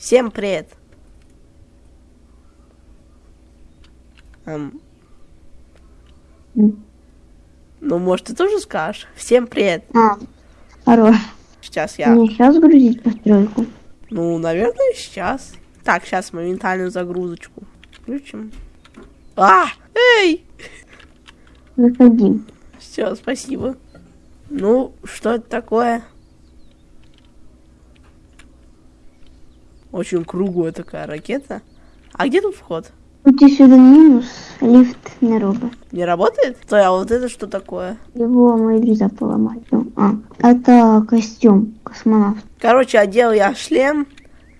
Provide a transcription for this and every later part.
Всем привет. Эм, ну, может, ты тоже скажешь? Всем привет. А, хорош. Сейчас я... Мне сейчас грузить постройку. Ну, наверное, сейчас. Так, сейчас моментальную загрузочку включим. А! Эй! Заходи. Все, спасибо. Ну, что это такое? Очень круглая такая ракета. А где тут вход? Тут еще один минус. Лифт не робот. Не работает? Стой, а вот это что такое? Его мои друзья поломали. Ну, А, это костюм космонавт. Короче, одел я шлем.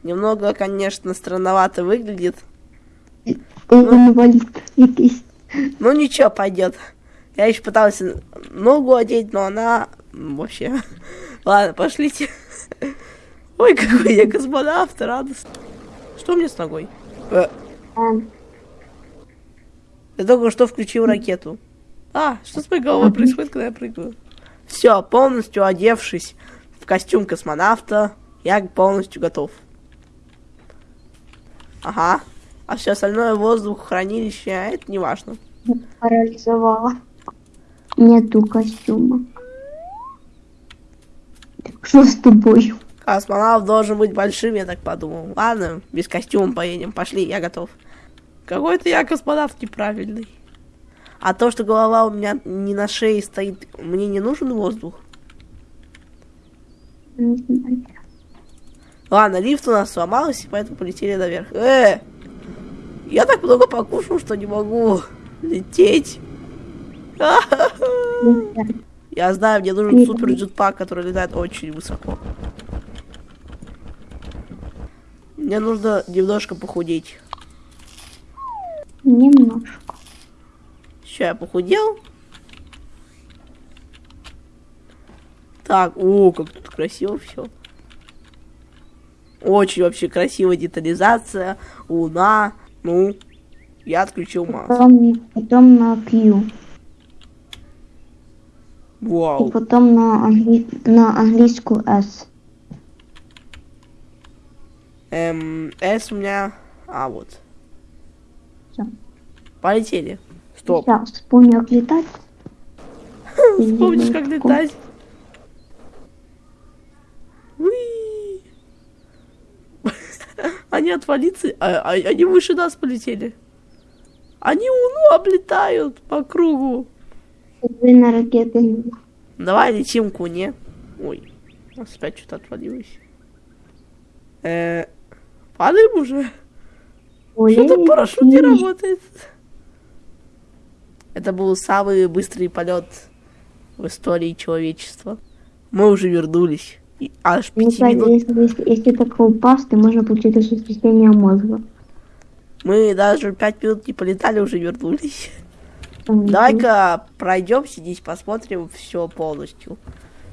Немного, конечно, странновато выглядит. Он инвалид якийсь. Ну ничего, пойдет. Я еще пытался ногу одеть, но она вообще. Ладно, пошлите. Ой, какой я космонавт, радостно. Что мне с ногой? Э, Я только что включил ракету. А, что с моей головой происходит, когда я прыгаю? Все, полностью одевшись в костюм космонавта, я полностью готов. Ага. А все остальное воздух, хранилище, а это не важно. парализовала. Нету костюма. Так что с тобой? Космонавт должен быть большим, я так подумал. Ладно, без костюма поедем. Пошли, я готов. Какой-то я космонавт неправильный. А то, что голова у меня не на шее стоит, мне не нужен воздух. Ладно, лифт у нас сломался, поэтому полетели наверх. Э! Я так много покушал, что не могу лететь. Я знаю, мне нужен супер джетпак, который летает очень высоко. Мне нужно немножко похудеть. Немножко. Все, я похудел. Так, о, как тут красиво все. Очень вообще красивая детализация. Луна. Ну, я отключил маску. Потом, потом на Q. И Вау. потом на, англи... на английскую S. Эм, S у меня... А, вот. Всё. Полетели. Стоп. Сейчас вспомню, как летать. Вспомнишь, как летать? Они отвалиться, а, а- они выше нас полетели. Они Луну облетают по кругу. Вы на ракеты. Давай летим к Луне. Ой, у нас опять что-то отвалилось. Э, падаем уже? Что-то парашют не работает. Это был самый быстрый полет в истории человечества. Мы уже вернулись. И аж Ну, пяти кстати, минут. если, если, если так упасть, то можно получить осуществление мозга. Мы даже пять минут не полетали, уже вернулись. Давай-ка пройдемся здесь, посмотрим все полностью.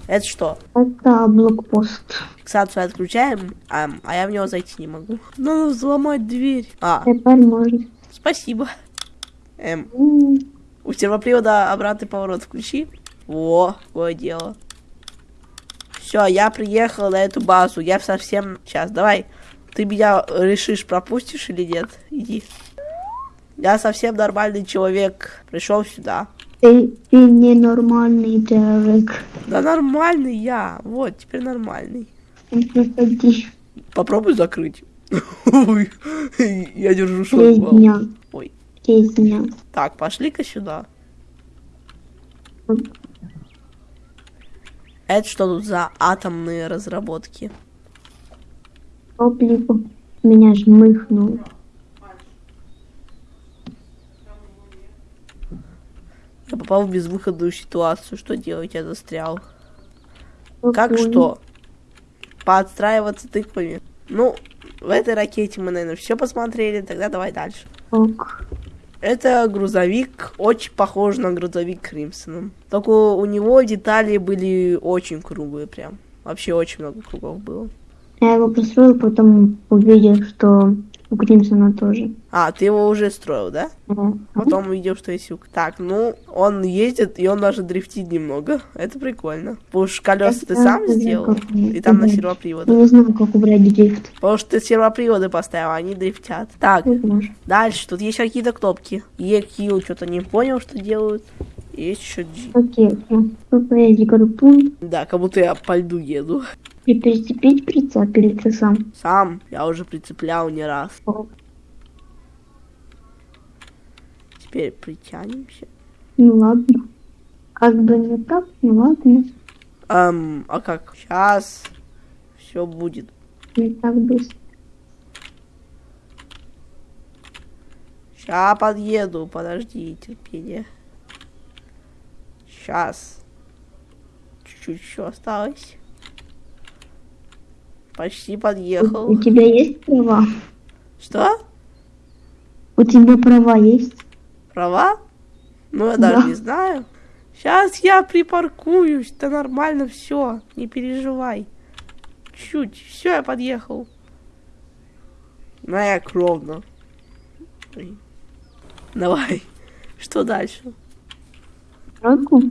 Это что? Это блокпост. Фиксацию отключаем, а, а я в него зайти не могу. Надо взломать дверь. А, Теперь можно. спасибо. Эм, М, у сервопривода обратный поворот включи. Во, какое дело. Все, я приехал на эту базу. Я совсем... Сейчас, давай. Ты меня решишь, пропустишь или нет? Иди. Я совсем нормальный человек. Пришел сюда. Ты, ты ненормальный человек. Да нормальный я. Вот, теперь нормальный. Заходи. Попробуй закрыть. Я держу шок. Резня. Ой. Резня. Так, пошли-ка сюда. Это что тут за атомные разработки? Топливо. Меня жмыхнул. Попал в безвыходную ситуацию. Что делать? Я застрял. Как Спокойно. что? Подстраиваться тыквами. Ну, в этой ракете мы, наверное, все посмотрели. Тогда давай дальше. Ок. Это грузовик, очень похож на грузовик Кримсоном. Только у него детали были очень круглые прям. Вообще очень много кругов было. Я его построил, потом увидел, что У Кримсона тоже. А, ты его уже строил, да? Да. Потом увидел, что есть юг. Так, ну, он ездит, и он даже дрифтит немного. Это прикольно. Потому что колеса ты сам сделал, и там на. Я не знаю, как убрать дрифт. Потому что ты сервоприводы поставил, они дрифтят. Так, дальше. Тут есть какие-то кнопки. E, Q, что-то не понял, что делают. Есть еще G. Окей, все. Поехали группу. Да, как будто я по льду еду. И прицепить прицеп или ты сам? Сам я уже прицеплял не раз. О, Теперь притянемся. Ну ладно. Как бы не так, ну ладно. Эм, а как? Сейчас все будет. Не так быстро. Ща подъеду, подожди, терпение. Сейчас. Чуть-чуть еще осталось. Почти подъехал. у тебя есть права? Что? У тебя права есть? Права? Ну, я даже Да. не знаю. Сейчас я припаркуюсь, да нормально все, не переживай. Чуть, все, я подъехал. Ну, я ровно. Ой. Давай, что дальше? Тройку?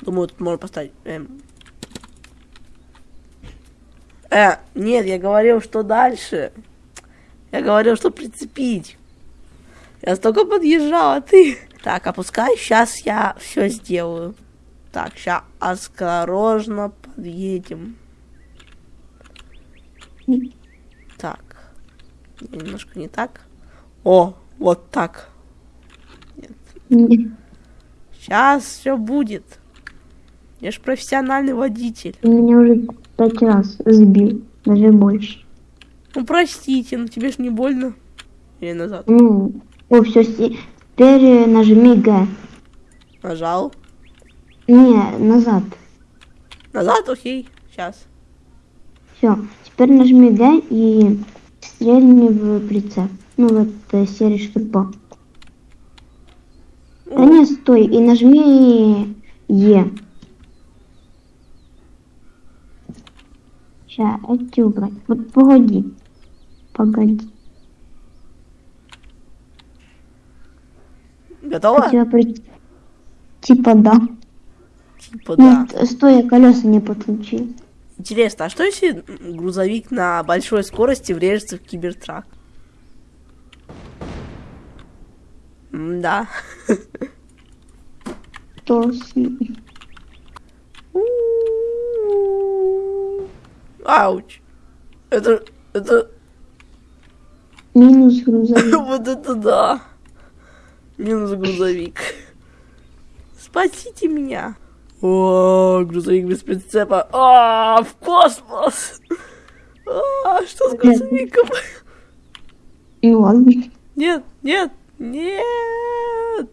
Думаю, тут можно поставить. эм. Э, нет, я говорил, что дальше. Я говорил, что прицепить. Я столько подъезжал, а ты... Так, опускай, сейчас я все сделаю. Так, сейчас осторожно подъедем. Так. Немножко не так. О, вот так. Нет. Сейчас все будет. Я ж профессиональный водитель. Ты меня уже пять раз сбил. Даже больше. Ну простите, но тебе ж не больно. Или назад. Ну, о, все, теперь э, нажми Г. Нажал. Не, назад. Назад, окей. Сейчас. Все, теперь нажми Г и стрельни в прицеп. Ну, вот э, серый штурпа. Да не, стой, и нажми Е. Ща, эти убрать. Вот погоди. Погоди. Готово? тебя при- Типа да. Типа да. Ну, ст- стой, я колеса не подключил. Интересно, а что если грузовик на большой скорости врежется в кибертрак? Да. Что с... Ауч. Это, это, Минус грузовик. вот это да. Минус грузовик. Спасите меня. О, грузовик без прицепа. А, в космос. А, что с грузовиком? Ну ладно. Нет, нет, нет.